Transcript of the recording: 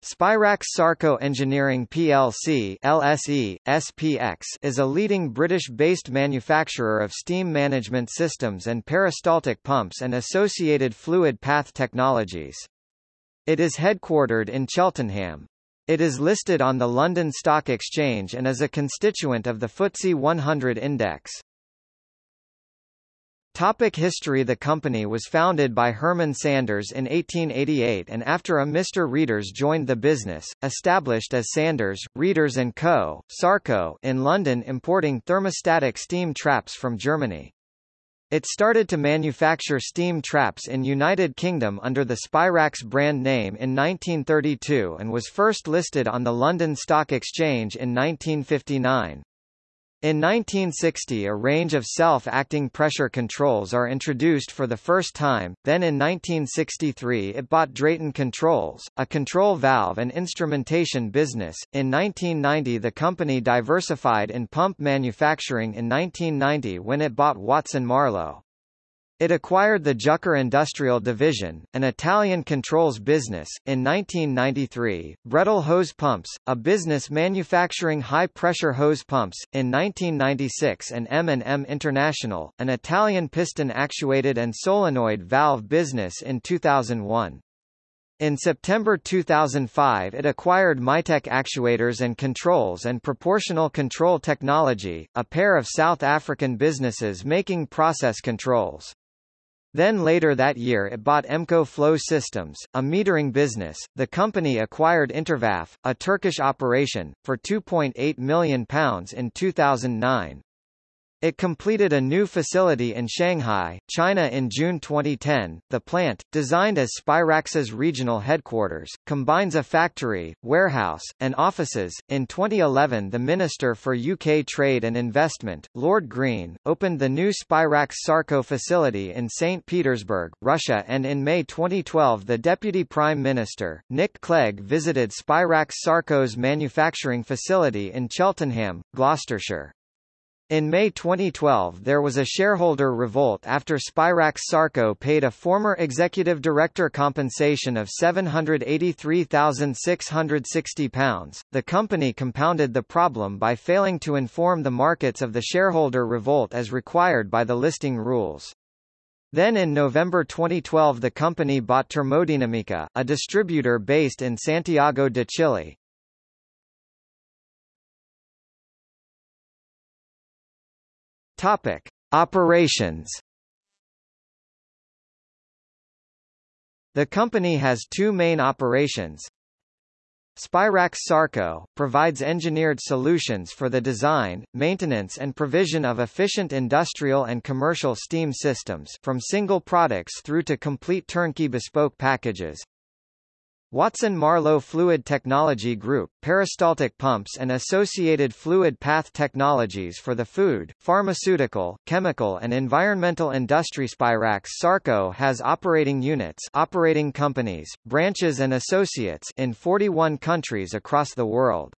Spirax Sarco Engineering plc LSE, SPX is a leading British-based manufacturer of steam management systems and peristaltic pumps and associated fluid path technologies. It is headquartered in Cheltenham. It is listed on the London Stock Exchange and is a constituent of the FTSE 100 index. Topic history The company was founded by Herman Sanders in 1888 and after a Mr. Rehder joined the business, established as Sanders, Rehder & Co., Sarco in London importing thermostatic steam traps from Germany. It started to manufacture steam traps in United Kingdom under the Spirax brand name in 1932 and was first listed on the London Stock Exchange in 1959. In 1960 a range of self-acting pressure controls are introduced for the first time, then in 1963 it bought Drayton Controls, a control valve and instrumentation business. In 1990 the company diversified in pump manufacturing in 1990 when it bought Watson-Marlow. It acquired the Jucker Industrial Division, an Italian controls business, in 1993, Bredel Hose Pumps, a business manufacturing high-pressure hose pumps, in 1996 and M&M International, an Italian piston-actuated and solenoid valve business in 2001. In September 2005 it acquired Mitec Actuators and Controls and Proportional Control Technology, a pair of South African businesses making process controls. Then later that year it bought Emco Flow Systems, a metering business. The company acquired Intervaf, a Turkish operation, for £2.8 million in 2009. It completed a new facility in Shanghai, China in June 2010. The plant, designed as Spirax's regional headquarters, combines a factory, warehouse, and offices. In 2011, the Minister for UK Trade and Investment, Lord Green, opened the new Spirax Sarco facility in St. Petersburg, Russia, and in May 2012, the Deputy Prime Minister, Nick Clegg, visited Spirax Sarco's manufacturing facility in Cheltenham, Gloucestershire. In May 2012 there was a shareholder revolt after Spirax Sarco paid a former executive director compensation of £783,660. The company compounded the problem by failing to inform the markets of the shareholder revolt as required by the listing rules. Then in November 2012 the company bought Termodinamica, a distributor based in Santiago de Chile. Topic: Operations. The company has two main operations. Spirax Sarco, provides engineered solutions for the design, maintenance and provision of efficient industrial and commercial steam systems from single products through to complete turnkey bespoke packages. Watson-Marlow Fluid Technology Group, peristaltic pumps and associated fluid path technologies for the food, pharmaceutical, chemical and environmental industry Spirax Sarco has operating units operating companies, branches and associates in 41 countries across the world.